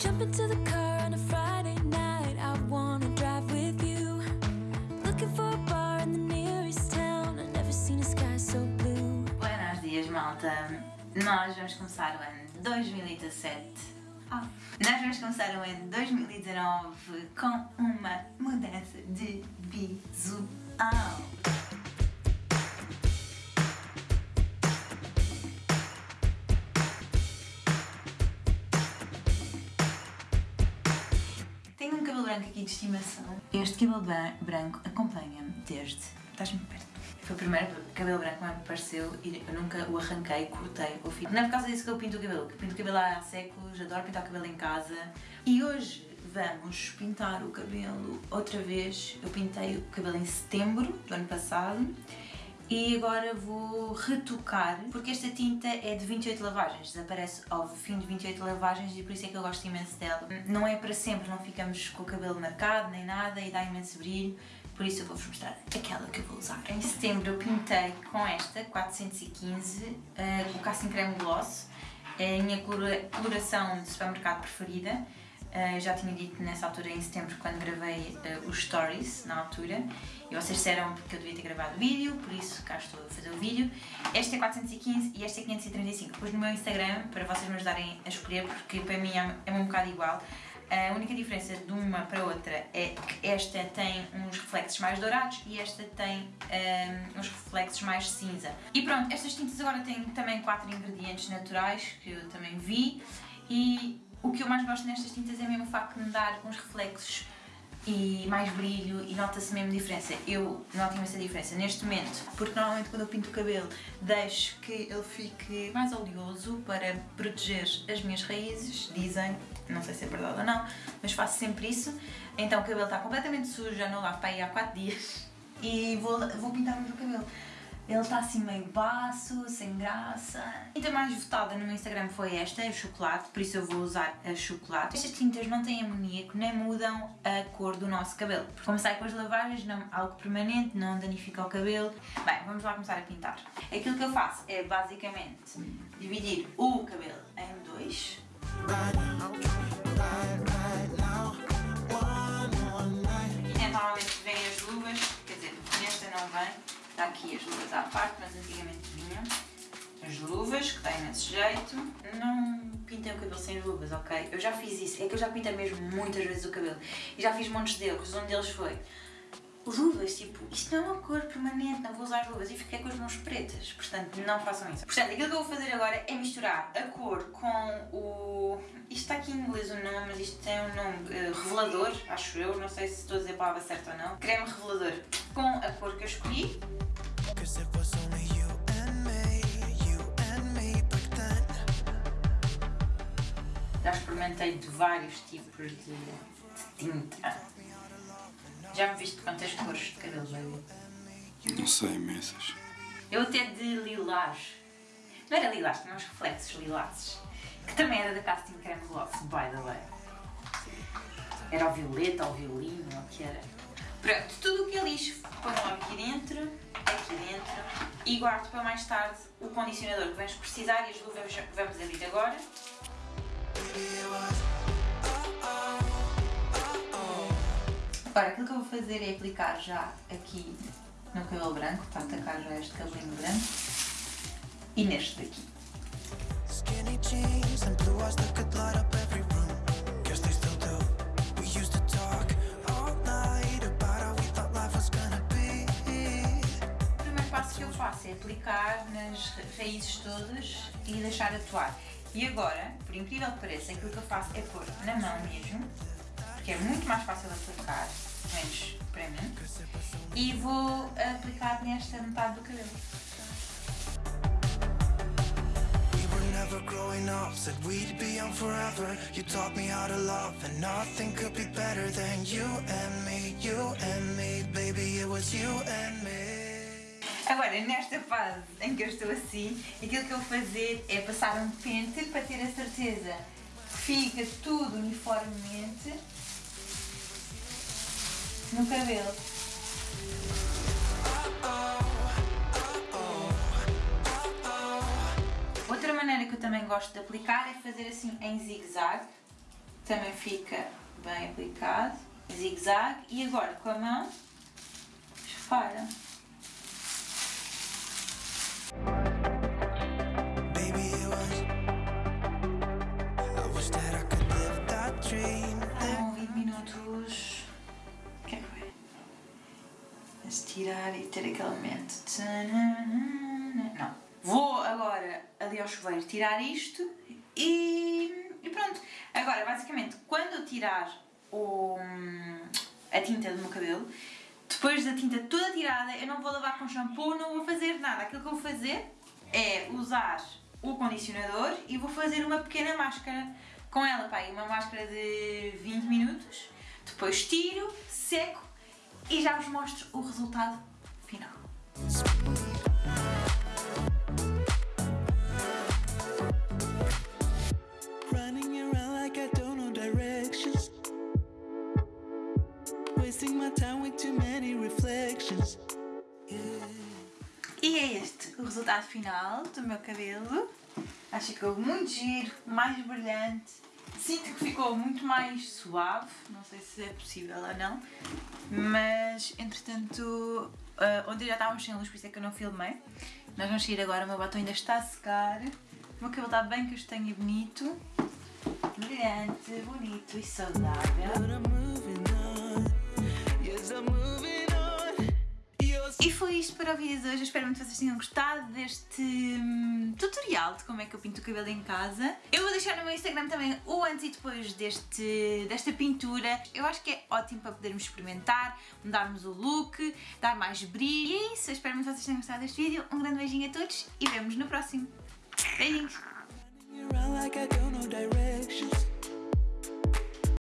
Jump into the car on a Friday night. I wanna drive with you. Looking for a bar in the nearest town. I've never seen a sky so blue. Buenos dias, malta. Nós vamos começar o ano 2017. Ah. Nós vamos começar o ano 2019 com uma mudança de visual. Branco aqui de estimação. Este cabelo branco acompanha-me desde. Estás-me perto. Foi o primeiro cabelo branco que me apareceu e eu nunca o arranquei, cortei ou fiz. Não é por causa disso que eu pinto o cabelo, que pinto o cabelo há séculos, adoro pintar o cabelo em casa. E hoje vamos pintar o cabelo outra vez. Eu pintei o cabelo em setembro do ano passado e agora vou retocar, porque esta tinta é de 28 lavagens, desaparece ao fim de 28 lavagens e por isso é que eu gosto imenso dela. Não é para sempre, não ficamos com o cabelo marcado nem nada e dá imenso brilho, por isso eu vou-vos mostrar aquela que eu vou usar. Em setembro eu pintei com esta, 415, eh, o Casting Creme Gloss, é a minha colora- coloração de supermercado preferida. Uh, já tinha dito nessa altura, em setembro, quando gravei uh, os stories, na altura, e vocês disseram que eu devia ter gravado vídeo, por isso cá estou a fazer o vídeo. Este é 415 e este é 535. Depois no meu Instagram, para vocês me ajudarem a escolher, porque para mim é, é um bocado igual. A única diferença de uma para outra é que esta tem uns reflexos mais dourados e esta tem um, uns reflexos mais cinza. E pronto, estas tintas agora têm também quatro ingredientes naturais que eu também vi e o que eu mais gosto nestas tintas é mesmo o facto de me dar uns reflexos e mais brilho e nota-se mesmo diferença. Eu noto imensa diferença neste momento, porque normalmente quando eu pinto o cabelo deixo que ele fique mais oleoso para proteger as minhas raízes, dizem, não sei se é verdade ou não, mas faço sempre isso. Então o cabelo está completamente sujo, já não lavo para aí há 4 dias e vou, vou pintar o meu cabelo. Ele está assim meio baço, sem graça. A tinta mais votada no Instagram foi esta, o chocolate, por isso eu vou usar a chocolate. Estas tintas não têm amoníaco, nem mudam a cor do nosso cabelo. Como sai com as lavagens, não, algo permanente, não danifica o cabelo. Bem, vamos lá começar a pintar. Aquilo que eu faço é basicamente dividir o cabelo em dois. Não vem, está aqui as luvas à parte, mas antigamente vinham. As luvas, que têm imenso jeito. Não pintem o cabelo sem luvas, ok? Eu já fiz isso, é que eu já pintei mesmo muitas vezes o cabelo. E já fiz montes de erros, um deles foi luvas, tipo, isto não é uma cor permanente, não vou usar luvas e fiquei com as mãos pretas, portanto não façam isso. Portanto, aquilo que eu vou fazer agora é misturar a cor com o... Isto está aqui em inglês o nome, mas isto tem um nome eh, revelador, acho eu, não sei se estou a dizer a palavra certa ou não. Creme revelador com a cor que eu escolhi. Then. Já experimentei de vários tipos de, tinta. Já me viste quantas cores de cabelo baby? Não sei, imensas. Eu até de lilás. Não era lilás, tinha uns reflexos lilazes. Que também era da Casting Creme Gloss, by the way. Era o violeta, ou o violino, ou o que era. Pronto, tudo o que é lixo põe logo aqui dentro, aqui dentro. E guardo para mais tarde o condicionador que vamos precisar e as luvas vamos abrir agora. Agora, aquilo que eu vou fazer é aplicar já aqui no cabelo branco, para atacar já este cabelinho branco. E neste daqui. Que eu faço é aplicar nas ra- raízes todas e deixar atuar. E agora, por incrível que pareça, aquilo que eu faço é pôr na mão mesmo, porque é muito mais fácil de aplicar, pelo menos para mim, e vou aplicar nesta metade do cabelo. Growing up, said we'd be young forever. You taught me how to love, and nothing could be better than you and me, you and me, baby. It was you and me. Agora, nesta fase em que eu estou assim, aquilo que eu vou fazer é passar um pente para ter a certeza que fica tudo uniformemente no cabelo. Outra maneira que eu também gosto de aplicar é fazer assim em zigue-zague. também fica bem aplicado, zigue-zague, e agora com a mão, espalha. Estirar e ter aquele momento. Não. Vou agora ali ao chuveiro tirar isto e, e pronto. Agora, basicamente, quando eu tirar o, a tinta do meu cabelo, depois da tinta toda tirada, eu não vou lavar com shampoo, não vou fazer nada. Aquilo que eu vou fazer é usar o condicionador e vou fazer uma pequena máscara com ela, pá, uma máscara de 20 minutos. Depois tiro, seco e já vos mostro o resultado final. E é este o resultado final do meu cabelo. Acho que ficou muito giro, mais brilhante. Sinto que ficou muito mais suave, não sei se é possível ou não, mas entretanto, ah, ontem já estávamos sem luz, por isso é que eu não filmei. Nós vamos sair agora, o meu batom ainda está a secar, o meu cabelo está bem castanho e bonito, brilhante, bonito e saudável. E foi isto para o vídeo de hoje. Eu espero muito que vocês tenham gostado deste hum, tutorial de como é que eu pinto o cabelo em casa. Eu vou deixar no meu Instagram também o antes e depois deste, desta pintura. Eu acho que é ótimo para podermos experimentar, mudarmos o look, dar mais brilho. E é isso. Eu espero muito que vocês tenham gostado deste vídeo. Um grande beijinho a todos e vemos no próximo. Beijinhos!